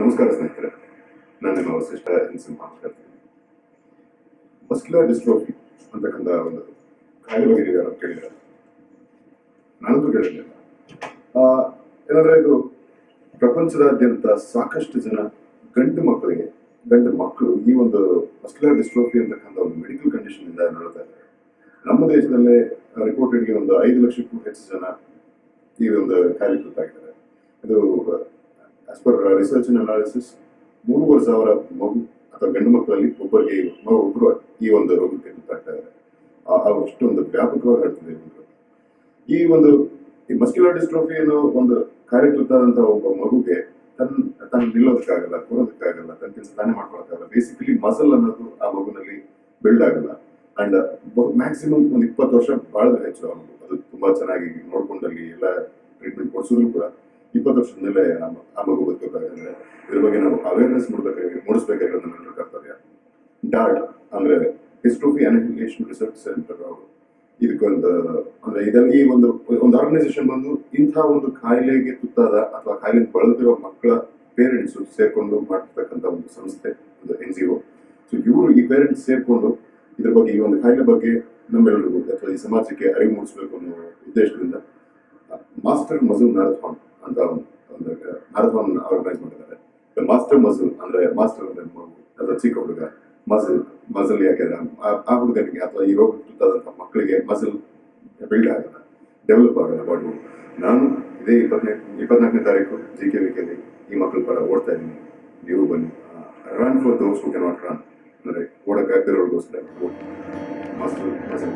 ನಮಸ್ಕಾರ ಸ್ನೇಹಿತರೆ. ನಾನು ನಿಮ್ಮ ವಸಿಷ್ಠ ಇನ್ಸಿಂಹ ಮಾತಾಡ್ತೀನಿ ಮಸ್ಕ್ಯುಲರ್ ಡಿಸ್ಟ್ರೋಫಿ ಅಂತಕ್ಕಂಥ ಒಂದು ಕಾಯಿಲೆ ಬಗ್ಗೆ ನೀವು ಯಾರು ಕೇಳಿದ್ರೆ ನಾನಂತೂ ಕೇಳಿರಲಿಲ್ಲ. ಏನಂದ್ರೆ ಇದು ಪ್ರಪಂಚದಾದ್ಯಂತ ಸಾಕಷ್ಟು ಜನ ಗಂಡು ಮಕ್ಕಳಿಗೆ, ಗಂಡು ಮಕ್ಕಳು ಈ ಒಂದು ಮಸ್ಕ್ಯುಲರ್ ಡಿಸ್ಟ್ರೋಫಿ ಅಂತಕ್ಕಂಥ ಒಂದು ಮೆಡಿಕಲ್ ಕಂಡೀಷನ್ ಇಂದ ನೋಡ್ತಾ ಇದ್ದಾರೆ. ನಮ್ಮ ದೇಶದಲ್ಲೇ ರಿಪೋರ್ಟೆಡ್ಗೆ ಒಂದು ಐದು ಲಕ್ಷಕ್ಕೂ ಹೆಚ್ಚು ಜನ ಈ ಒಂದು ಕಾಯಿಲೆ ತುತ್ತಾಗಿದ್ದಾರೆ ಇದು as per research and analysis ಮೂರುವರೆ ಸಾವಿರ ಮಗು ಅಥವಾ ಗಂಡು ಮಕ್ಕಳಲ್ಲಿ ಒಬ್ಬರಿಗೆ ಒಬ್ಬರು ಈ ಒಂದು ರೋಗಕ್ಕೆ ತುತ್ತಾಗ್ತಾ ಇದ್ದಾರೆ. ಅಷ್ಟೊಂದು ವ್ಯಾಪಕವಾಗಿ ಹರಡ್ತಿದೆ ಈ ಒಂದು. ಈ ಮಸ್ಕ್ಯುಲರ್ ಡಿಸ್ಟ್ರೋಫಿ ಅನ್ನೋ ಒಂದು ಕಾರ್ಯ ತುತ್ತಾದಂತ ಒಬ್ಬ ಮಗುಗೆ ತನ್ನ ತನ್ನ ನಿಲ್ಲೋದಕ್ಕಾಗಲ್ಲ ಕೂರೋದಕ್ಕಾಗಲ್ಲ ತನ್ನ ಕೆಲಸ ತಾನೇ ಮಾಡ್ಕೊಳಕ್ಕಾಗಲ್ಲ ಬೇಸಿಕಲಿ ಮಸಲ್ ಅನ್ನೋದು ಆ ಮಗುನಲ್ಲಿ ಬಿಲ್ಡ್ ಆಗಲ್ಲ. ಅಂಡ್ ಮ್ಯಾಕ್ಸಿಮಮ್ ಒಂದು ಇಪ್ಪತ್ತು ವರ್ಷ ಬಾಳದ ಹೆಚ್ಚು ಅದು ತುಂಬಾ ಚೆನ್ನಾಗಿ ನೋಡ್ಕೊಂಡಲ್ಲಿ ಎಲ್ಲ ಟ್ರೀಟ್ಮೆಂಟ್ ಕೊಡಿಸಿದ್ರು ಕೂಡ. ಇಪ್ಪತ್ತು ವರ್ಷದ ಮೇಲೆ ಆ ಮಗು ಇದ್ರ ಬಗ್ಗೆ ನಾವು ಅವೇರ್ನೆಸ್ ಮೂಡಬೇಕಾಗಿ, ಮೂಡಿಸ್ಬೇಕಾಗಿರೋದು ನಮ್ಮೆಲ್ಲರ ಕರ್ತವ್ಯ. ಡಾಟ್ ಅಂದ್ರೆ ಹಿಸ್ಟ್ರೋಫಿ ಅನಿಫಿಕೇಶನ್ ರಿಸರ್ಚ್ ಸೆಂಟರ್ ಅವರು. ಇದಕ್ಕೊಂದು, ಅಂದ್ರೆ ಇದರಲ್ಲಿ ಈ ಒಂದು ಒಂದು ಆರ್ಗನೈಸೇಷನ್ ಬಂದು ಇಂಥ ಒಂದು ಕಾಯಿಲೆಗೆ ತುತ್ತಾದ ಅಥವಾ ಕಾಯಿಲೆ ಬಳಲ್ತಿರೋ ಮಕ್ಕಳ ಪೇರೆಂಟ್ಸ್ ಸೇರ್ಕೊಂಡು ಮಾಡ್ತಕ್ಕಂಥ ಒಂದು ಸಂಸ್ಥೆ, ಒಂದು ಎನ್ ಜಿ ಒ ಸೊ ಇವರು ಈ ಪೇರೆಂಟ್ಸ್ ಸೇರ್ಕೊಂಡು ಇದ್ರ ಬಗ್ಗೆ, ಈ ಒಂದು ಕಾಯಿಲೆ ಬಗ್ಗೆ ನಮ್ಮೆಲ್ಲರಿಗೂ ಅಥವಾ ಈ ಸಮಾಜಕ್ಕೆ ಅರಿವು ಮೂಡಿಸಬೇಕು ಅನ್ನೋ ಉದ್ದೇಶದಿಂದ ಮಾಸ್ಟರ್ ಮಜೂರ್ ಮ್ಯಾರಥಾನ್ ಅಂತ ಒಂದು ಮ್ಯಾರಥಾನ್ ಆರ್ಗನೈಸ್ ಮಾಡಿದ್ದಾರೆ ಮಾಸ್ಟರ್ ಮಸಲ್ ಅಂದ್ರೆ ಮಾಸ್ಟರ್ ಅಂದ್ರೆ ಅಥವಾ ಚಿಕ್ಕ ಹುಡುಗ. ಮಸಲ್ ಮಸಲ್ ಯಾಕೆಂದ್ರೆ ಆ- ಹುಡುಗನಿಗೆ ಅಥವಾ ಈ ರೋಗ ತುತ್ತಾದಂಥ ಮಕ್ಕಳಿಗೆ ಮಸಲ್ ಬಿಲ್ಡ್ ಆಗಲ್ಲ ಡೆವಲಪ್ ಆಗಲ್ಲ ಬಾಡಿ ನಾನು ಇದೇ ಇಪ್ಪತ್ತನೇ ಇಪ್ಪತ್ನಾಲ್ಕನೇ ತಾರೀಕು ಜಿ ಕೆ ವಿಕೆಯಲ್ಲಿ ಈ ಮಕ್ಕಳ ಪರ ಓಡ್ತಾ ಇದ್ದೀನಿ. ನೀವು ಬನ್ನಿ. Run for those who cannot run ಅಂದರೆ ಓಡಕ್ಕಾಗ್ದಿರೋರ್ಗೋಸ್ಕರ ಮಸಲ್ ಮಸಲ್